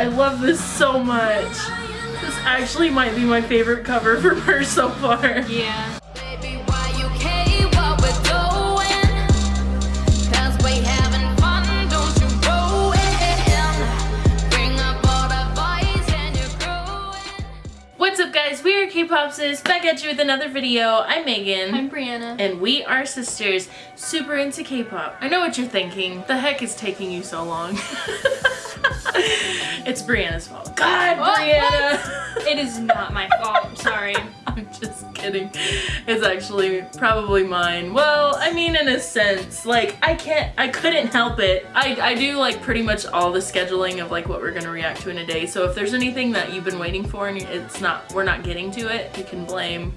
I love this so much. This actually might be my favorite cover from her so far. Yeah. Baby, why you we're doing? 'Cause we having fun, don't you ruin. Bring up all the boys and you're growing. What's up guys? We are K-Popsis back at you with another video. I'm Megan. I'm Brianna. and we are sisters, super into K-pop. I know what you're thinking. The heck is taking you so long? it's Brianna's fault. God, What? Brianna! It is not my fault. I'm sorry. I'm just kidding. It's actually probably mine. Well, I mean in a sense, like I can't, I couldn't help it. I, I do like pretty much all the scheduling of like what we're gonna react to in a day. So if there's anything that you've been waiting for and it's not, we're not getting to it, you can blame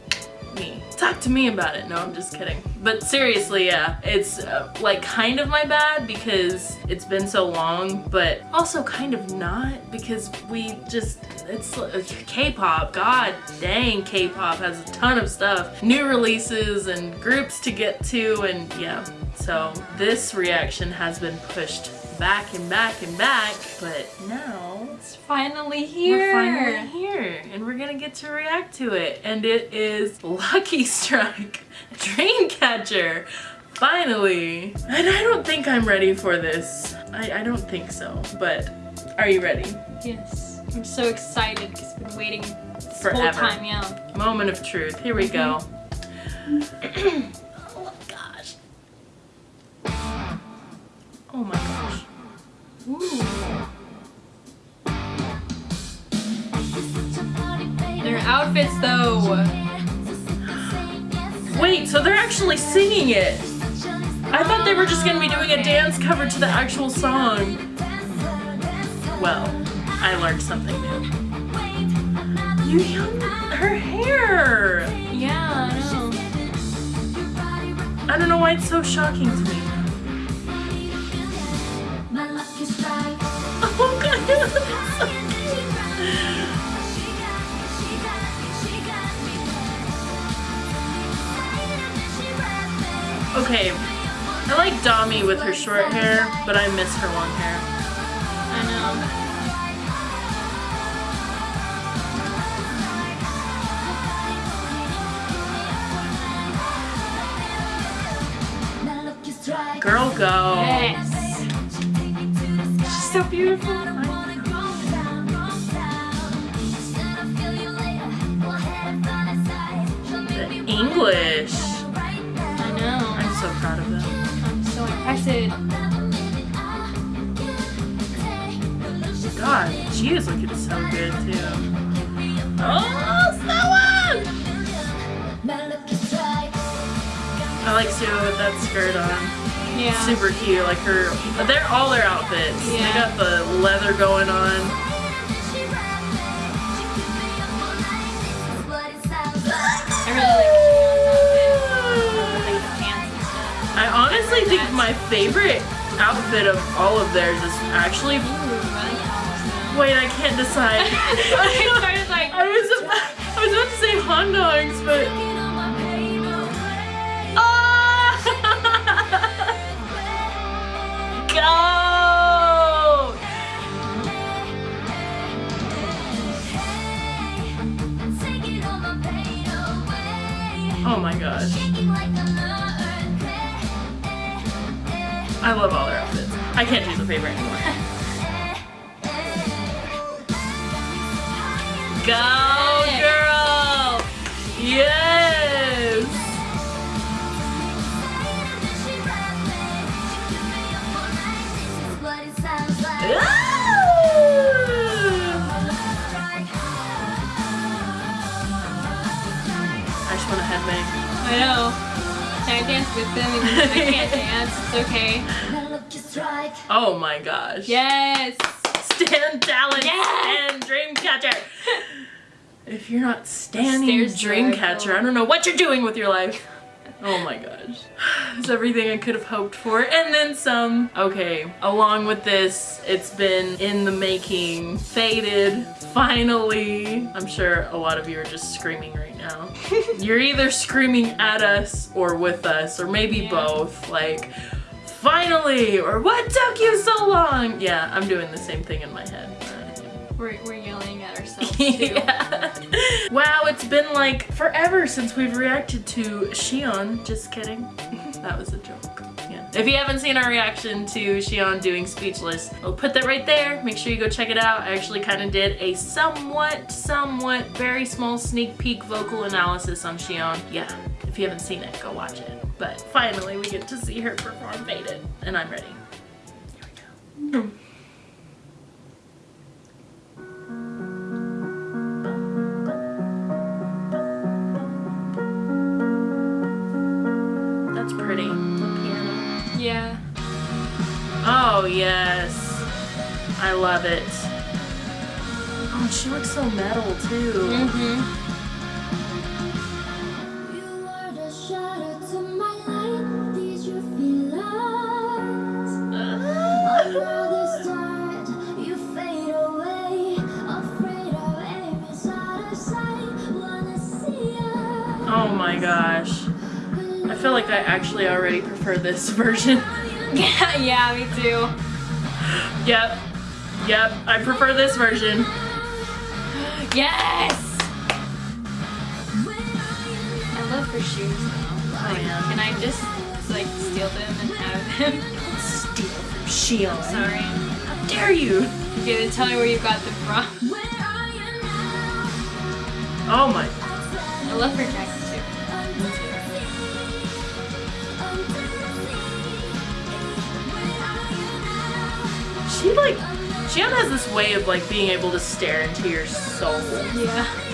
me. Talk to me about it. No, I'm just kidding. But seriously, yeah, it's uh, like kind of my bad because it's been so long, but also kind of not because we just, it's uh, K-pop. God dang, K-pop has a ton of stuff. New releases and groups to get to and yeah. So this reaction has been pushed back and back and back, but now It's finally here. we're finally here and we're gonna get to react to it. And it is Lucky Strike Dreamcatcher. Finally. And I don't think I'm ready for this. I, I don't think so, but are you ready? Yes. I'm so excited because I've been waiting this whole time. Yeah. Moment of truth. Here we go. Mm-hmm. oh gosh. Oh my gosh. Ooh. Outfits though. Wait, so they're actually singing it. I thought they were just gonna be doing a dance cover to the actual song. Well, I learned something new. You her hair. Yeah, I know. I don't know why it's so shocking to me. Okay, I like Dami with her short hair, but I miss her long hair. I know. Girl, go. Yes. She's so beautiful. She is looking so good too. Oh, someone! I like Sue with that skirt on. Yeah. Super cute, like her. They're all their outfits. Yeah. They got the leather going on. I really like Shannon's outfit. Like the pants and stuff. I honestly think my favorite outfit of all of theirs is actually. Wait, I can't decide. I started like. I was about, I was about to say hot dogs, but. Ah! Go! Oh my gosh. I love all their outfits. I can't choose a favorite anymore. Go, girl! Yes! Ah. I just want to headbang. I know. Can I dance with them? I can't dance. It's okay. Oh my gosh. Yes. Stan talent Yes! and Dreamcatcher. If you're not standing Stairs Dreamcatcher, joyful. I don't know what you're doing with your life. Oh my gosh. It's everything I could have hoped for and then some. Okay, along with this, it's been in the making, faded, finally. I'm sure a lot of you are just screaming right now. You're either screaming at us or with us, or maybe Yeah. both. Like, finally, or what took you so long? Yeah, I'm doing the same thing in my head. We're, we're yelling at ourselves too. yeah. Wow, it's been like forever since we've reacted to Siyeon. Just kidding. that was a joke. Yeah. If you haven't seen our reaction to Siyeon doing Speechless, I'll put that right there. Make sure you go check it out. I actually kind of did a somewhat, somewhat, very small sneak peek vocal analysis on Siyeon. Yeah, if you haven't seen it, go watch it. But finally, we get to see her perform Faded, and I'm ready. Here we go. Oh, yes. I love it. Oh, she looks so metal, too. Mm-hmm. You are the shadow to my light. Did you feel lost? Another start, you fade away. Afraid of aim is out of sight. Wanna see us. Oh my gosh. I feel like I actually already prefer this version. Yeah, yeah, me too. yep. Yep. I prefer this version. Yes! I love her shoes though. Like, oh, yeah. Can I just like steal them and have them? Steal from Siyeon. Sorry. How dare you? Okay, then tell me where you got them from. Where are you now? Oh my. I love her jacket She like. Siyeon has this way of like being able to stare into your soul. Yeah.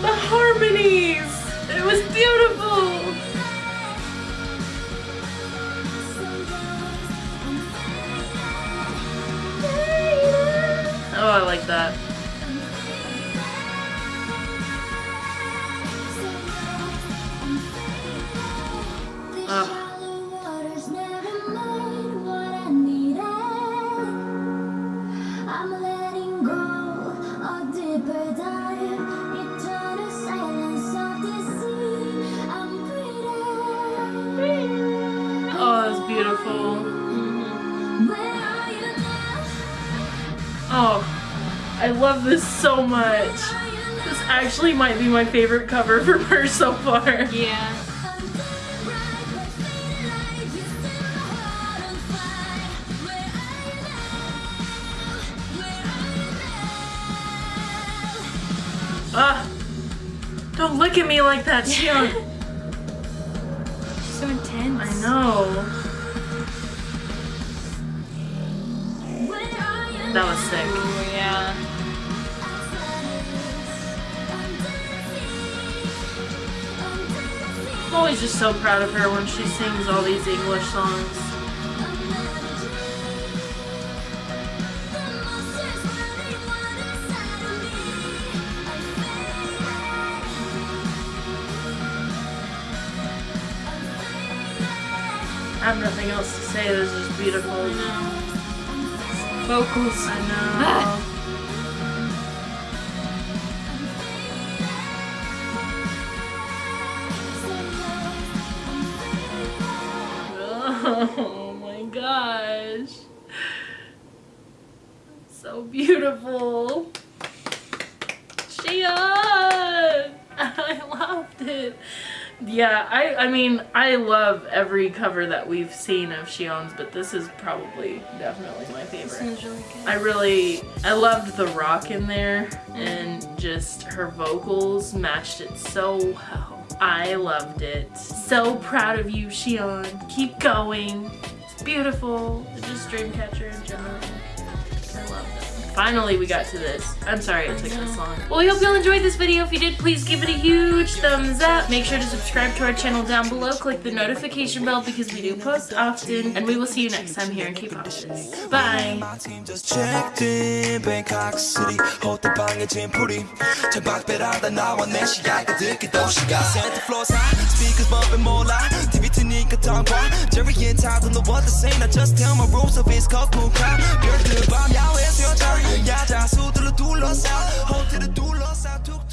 The harmonies! It was beautiful! Oh, I like that. Love this so much. This actually might be my favorite cover from her so far. Yeah. Ah, don't look at me like that, Siyeon. She's so intense. I know. That was sick. Ooh, yeah. I'm always just so proud of her when she sings all these English songs. I have nothing else to say. This is beautiful. Vocals. I know. Oh my gosh. So beautiful. Siyeon! I loved it. Yeah, I, I mean, I love every cover that we've seen of Siyeon's, but this is probably definitely my This favorite. really good. I really, I loved the rock in there and just her vocals matched it so well. I loved it. So proud of you, Siyeon. Keep going. It's beautiful. It's just Dreamcatcher in general. I love it. Finally, we got to this. I'm sorry it took this long. Well, we hope you all enjoyed this video. If you did, please give it a huge thumbs up. Make sure to subscribe to our channel down below. Click the notification bell because we do post often. And we will see you next time here in K-Pop. Bye. My team just checked in Bangkok City 호텔 방에 짐풀이 창밖배라다 나와 내 시야가 듣기 도시가 Center floors high speakers bumping 몰라 TV 트니까 tongue Jerry and Todd don't know what to say I just tell my rules of it's called cool crowd 별들 밤 야외 수영장 야자 수들로 둘러싸 호텔을 둘러싸 툭